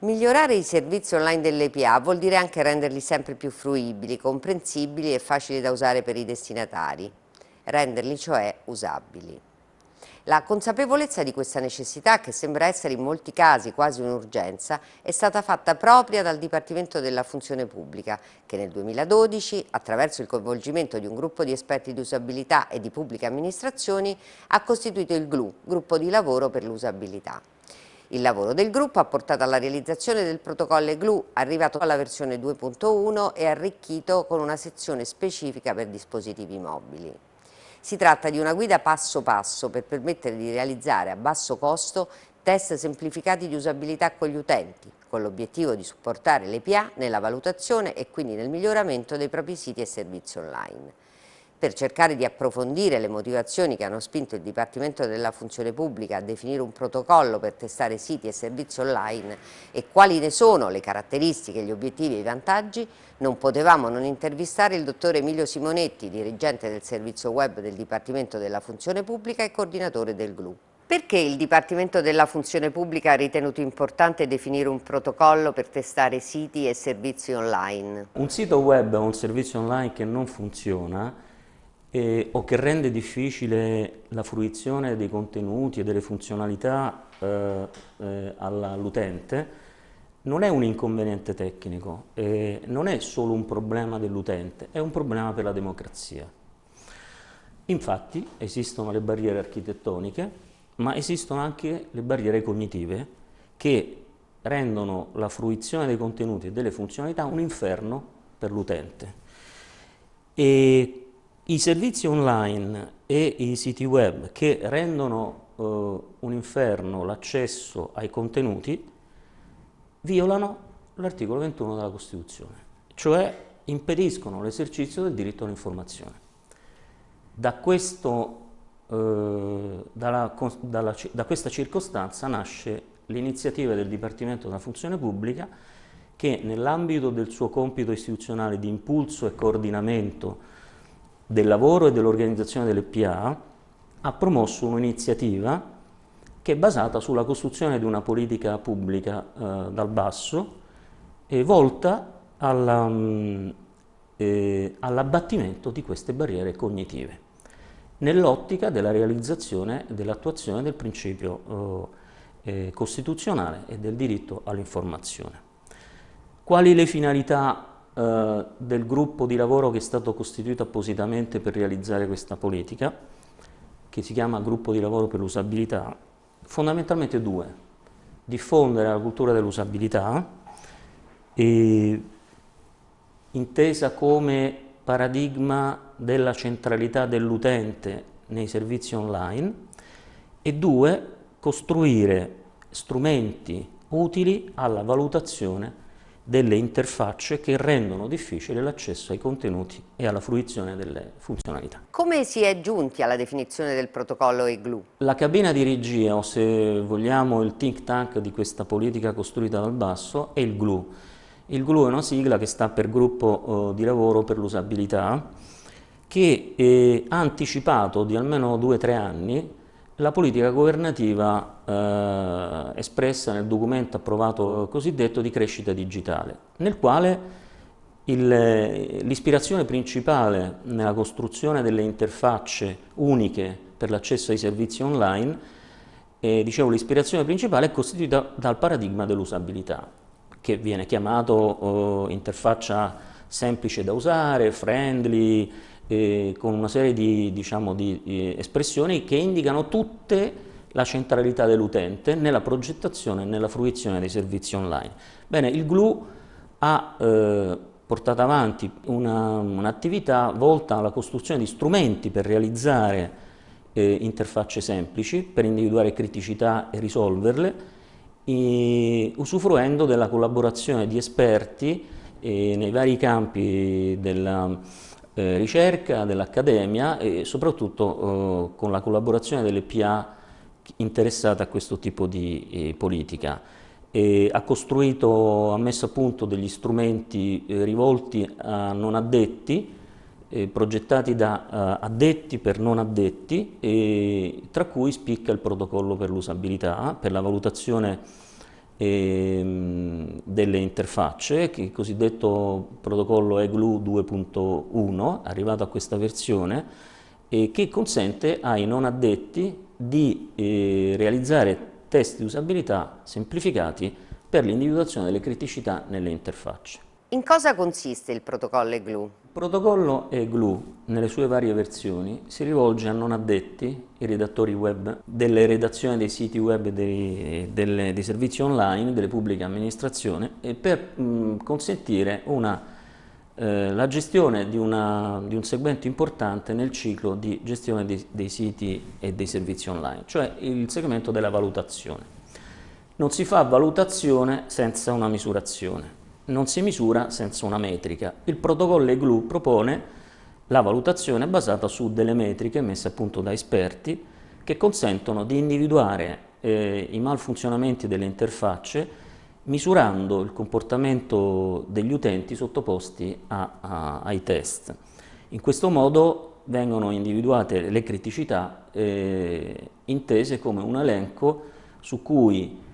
Migliorare i servizi online dell'EPA vuol dire anche renderli sempre più fruibili, comprensibili e facili da usare per i destinatari, renderli cioè usabili. La consapevolezza di questa necessità, che sembra essere in molti casi quasi un'urgenza, è stata fatta propria dal Dipartimento della Funzione Pubblica, che nel 2012, attraverso il coinvolgimento di un gruppo di esperti di usabilità e di pubbliche amministrazioni, ha costituito il GLU, gruppo di lavoro per l'usabilità. Il lavoro del gruppo ha portato alla realizzazione del protocollo GLU, arrivato alla versione 2.1 e arricchito con una sezione specifica per dispositivi mobili. Si tratta di una guida passo passo per permettere di realizzare a basso costo test semplificati di usabilità con gli utenti, con l'obiettivo di supportare l'EPA nella valutazione e quindi nel miglioramento dei propri siti e servizi online per cercare di approfondire le motivazioni che hanno spinto il Dipartimento della Funzione Pubblica a definire un protocollo per testare siti e servizi online e quali ne sono le caratteristiche, gli obiettivi e i vantaggi, non potevamo non intervistare il dottor Emilio Simonetti, dirigente del servizio web del Dipartimento della Funzione Pubblica e coordinatore del GLU. Perché il Dipartimento della Funzione Pubblica ha ritenuto importante definire un protocollo per testare siti e servizi online? Un sito web o un servizio online che non funziona eh, o che rende difficile la fruizione dei contenuti e delle funzionalità eh, eh, all'utente, non è un inconveniente tecnico, non è solo un problema dell'utente, è un problema per la democrazia. Infatti esistono le barriere architettoniche, ma esistono anche le barriere cognitive che rendono la fruizione dei contenuti e delle funzionalità un inferno per l'utente. E i servizi online e i siti web che rendono eh, un inferno l'accesso ai contenuti violano l'articolo 21 della Costituzione, cioè impediscono l'esercizio del diritto all'informazione. Da, eh, da questa circostanza nasce l'iniziativa del Dipartimento della Funzione Pubblica che nell'ambito del suo compito istituzionale di impulso e coordinamento del lavoro e dell'organizzazione delle PA ha promosso un'iniziativa che è basata sulla costruzione di una politica pubblica eh, dal basso e volta mm, eh, all'abbattimento all di queste barriere cognitive nell'ottica della realizzazione e dell'attuazione del principio eh, eh, costituzionale e del diritto all'informazione. Quali le finalità eh, del gruppo di lavoro che è stato costituito appositamente per realizzare questa politica, che si chiama gruppo di lavoro per l'usabilità, fondamentalmente due. Diffondere la cultura dell'usabilità, intesa come paradigma della centralità dell'utente nei servizi online, e due, costruire strumenti utili alla valutazione delle interfacce che rendono difficile l'accesso ai contenuti e alla fruizione delle funzionalità. Come si è giunti alla definizione del protocollo EGLU? La cabina di regia, o se vogliamo il think tank di questa politica costruita dal basso, è il GLU. Il GLU è una sigla che sta per gruppo eh, di lavoro per l'usabilità, che ha anticipato di almeno due o tre anni la politica governativa eh, espressa nel documento approvato cosiddetto di crescita digitale, nel quale l'ispirazione principale nella costruzione delle interfacce uniche per l'accesso ai servizi online, eh, dicevo l'ispirazione principale è costituita dal paradigma dell'usabilità, che viene chiamato oh, interfaccia semplice da usare, friendly, eh, con una serie di, diciamo, di eh, espressioni che indicano tutte la centralità dell'utente nella progettazione e nella fruizione dei servizi online. Bene, il GLU ha eh, portato avanti un'attività un volta alla costruzione di strumenti per realizzare eh, interfacce semplici, per individuare criticità e risolverle, e, usufruendo della collaborazione di esperti eh, nei vari campi della eh, ricerca, dell'accademia e soprattutto eh, con la collaborazione delle PA interessate a questo tipo di eh, politica. E ha costruito, ha messo a punto degli strumenti eh, rivolti a non addetti, eh, progettati da addetti per non addetti, tra cui spicca il protocollo per l'usabilità, per la valutazione ehm, delle interfacce, il cosiddetto protocollo EGLU 2.1, arrivato a questa versione, e che consente ai non addetti di eh, realizzare test di usabilità semplificati per l'individuazione delle criticità nelle interfacce. In cosa consiste il protocollo EGLU? Il protocollo EGLU, nelle sue varie versioni, si rivolge a non addetti, i redattori web, delle redazioni dei siti web dei, delle, dei servizi online, delle pubbliche amministrazioni, per mh, consentire una, eh, la gestione di, una, di, un segmento importante nel ciclo di gestione dei, dei siti e dei servizi online, cioè il segmento della valutazione. Non si fa valutazione senza una misurazione non si misura senza una metrica. Il protocollo EGLU propone la valutazione basata su delle metriche messe a punto da esperti che consentono di individuare eh, i malfunzionamenti delle interfacce misurando il comportamento degli utenti sottoposti a, a, ai test. In questo modo vengono individuate le criticità eh, intese come un elenco su cui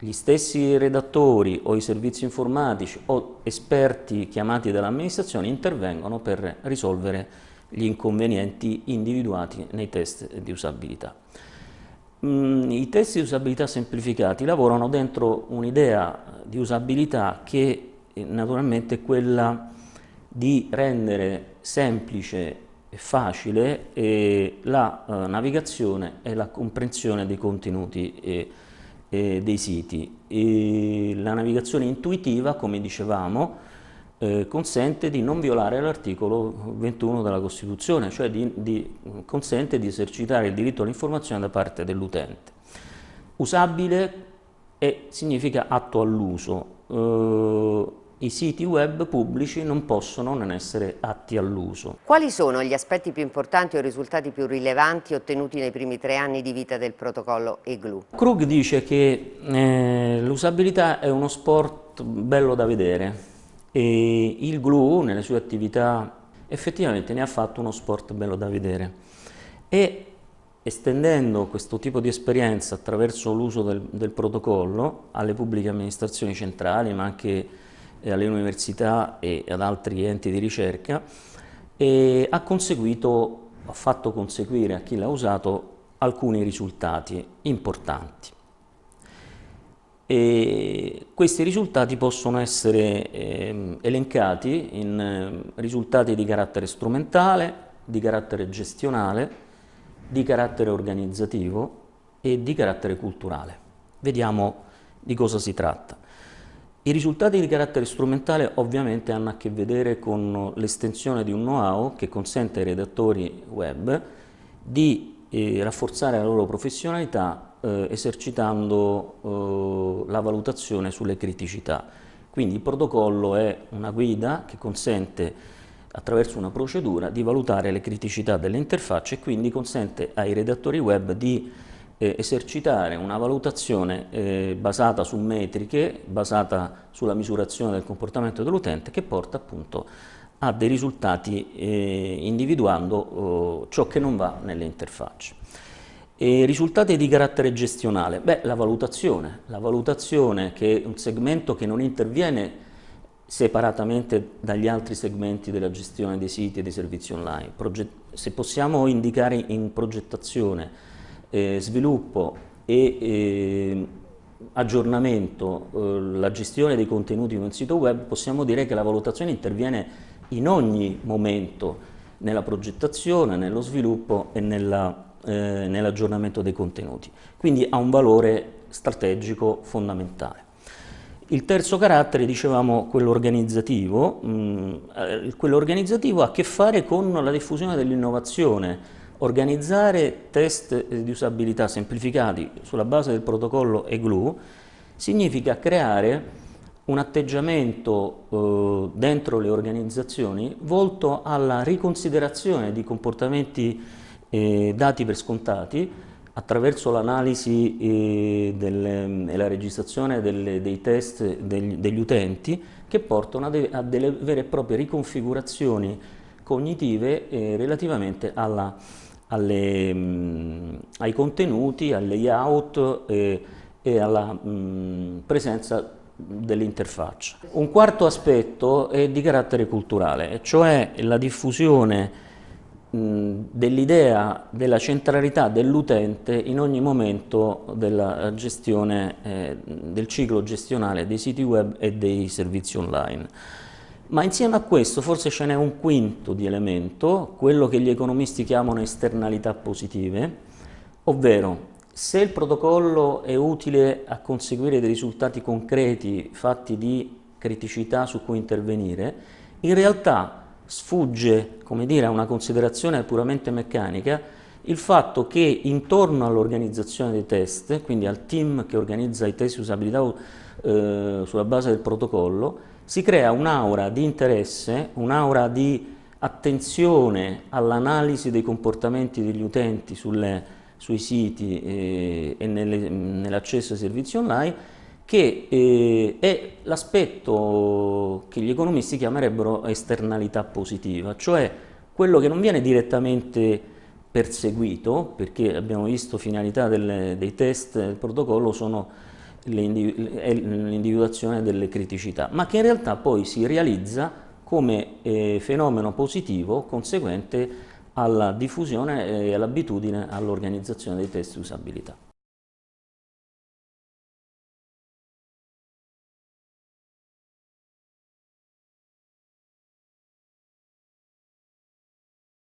gli stessi redattori o i servizi informatici o esperti chiamati dall'amministrazione intervengono per risolvere gli inconvenienti individuati nei test di usabilità. Mm, I test di usabilità semplificati lavorano dentro un'idea di usabilità che eh, naturalmente è quella di rendere semplice e facile eh, la eh, navigazione e la comprensione dei contenuti eh, eh, dei siti. E la navigazione intuitiva, come dicevamo, eh, consente di non violare l'articolo 21 della Costituzione, cioè di, di, consente di esercitare il diritto all'informazione da parte dell'utente. Usabile e significa atto all'uso. Eh, i siti web pubblici non possono non essere atti all'uso. Quali sono gli aspetti più importanti o risultati più rilevanti ottenuti nei primi tre anni di vita del protocollo EGLU? Krug dice che eh, l'usabilità è uno sport bello da vedere e il GLU nelle sue attività effettivamente ne ha fatto uno sport bello da vedere e estendendo questo tipo di esperienza attraverso l'uso del, del protocollo alle pubbliche amministrazioni centrali ma anche alle università e ad altri enti di ricerca e ha conseguito, ha fatto conseguire a chi l'ha usato alcuni risultati importanti. E questi risultati possono essere eh, elencati in eh, risultati di carattere strumentale, di carattere gestionale, di carattere organizzativo e di carattere culturale. Vediamo di cosa si tratta. I risultati di carattere strumentale ovviamente hanno a che vedere con l'estensione di un know-how che consente ai redattori web di eh, rafforzare la loro professionalità eh, esercitando eh, la valutazione sulle criticità. Quindi il protocollo è una guida che consente attraverso una procedura di valutare le criticità delle interfacce e quindi consente ai redattori web di eh, esercitare una valutazione eh, basata su metriche, basata sulla misurazione del comportamento dell'utente che porta appunto a dei risultati eh, individuando oh, ciò che non va nelle interfacce. E risultati di carattere gestionale? Beh, la valutazione. La valutazione che è un segmento che non interviene separatamente dagli altri segmenti della gestione dei siti e dei servizi online. Proget se possiamo indicare in progettazione eh, sviluppo e eh, aggiornamento, eh, la gestione dei contenuti di un sito web, possiamo dire che la valutazione interviene in ogni momento nella progettazione, nello sviluppo e eh, nell'aggiornamento nell dei contenuti. Quindi ha un valore strategico fondamentale. Il terzo carattere, dicevamo, quello organizzativo, mm, eh, quello organizzativo ha a che fare con la diffusione dell'innovazione, Organizzare test di usabilità semplificati sulla base del protocollo EGLU significa creare un atteggiamento eh, dentro le organizzazioni volto alla riconsiderazione di comportamenti eh, dati per scontati attraverso l'analisi eh, e la registrazione delle, dei test degli, degli, utenti che portano a, de, a, delle vere e proprie riconfigurazioni cognitive eh, relativamente alla alle, mh, ai contenuti, al layout eh, e alla mh, presenza dell'interfaccia. Un quarto aspetto è di carattere culturale, cioè la diffusione dell'idea della centralità dell'utente in ogni momento della gestione eh, del ciclo gestionale dei siti web e dei servizi online. Ma insieme a questo forse ce n'è un quinto di elemento, quello che gli economisti chiamano esternalità positive, ovvero se il protocollo è utile a conseguire dei risultati concreti fatti di criticità su cui intervenire, in realtà sfugge dire, a una considerazione puramente meccanica il fatto che intorno all'organizzazione dei test, quindi al team che organizza i test di usabilità eh, sulla base del protocollo, si crea un'aura di interesse, un'aura di attenzione all'analisi dei comportamenti degli utenti sulle, sui siti eh, e nell'accesso ai servizi online che eh, è l'aspetto che gli economisti chiamerebbero esternalità positiva, cioè quello che non viene direttamente perseguito, perché abbiamo visto finalità delle, dei test del protocollo sono l'individuazione delle criticità, ma che in realtà poi si realizza come eh, fenomeno positivo conseguente alla diffusione e all'abitudine all'organizzazione dei test di usabilità.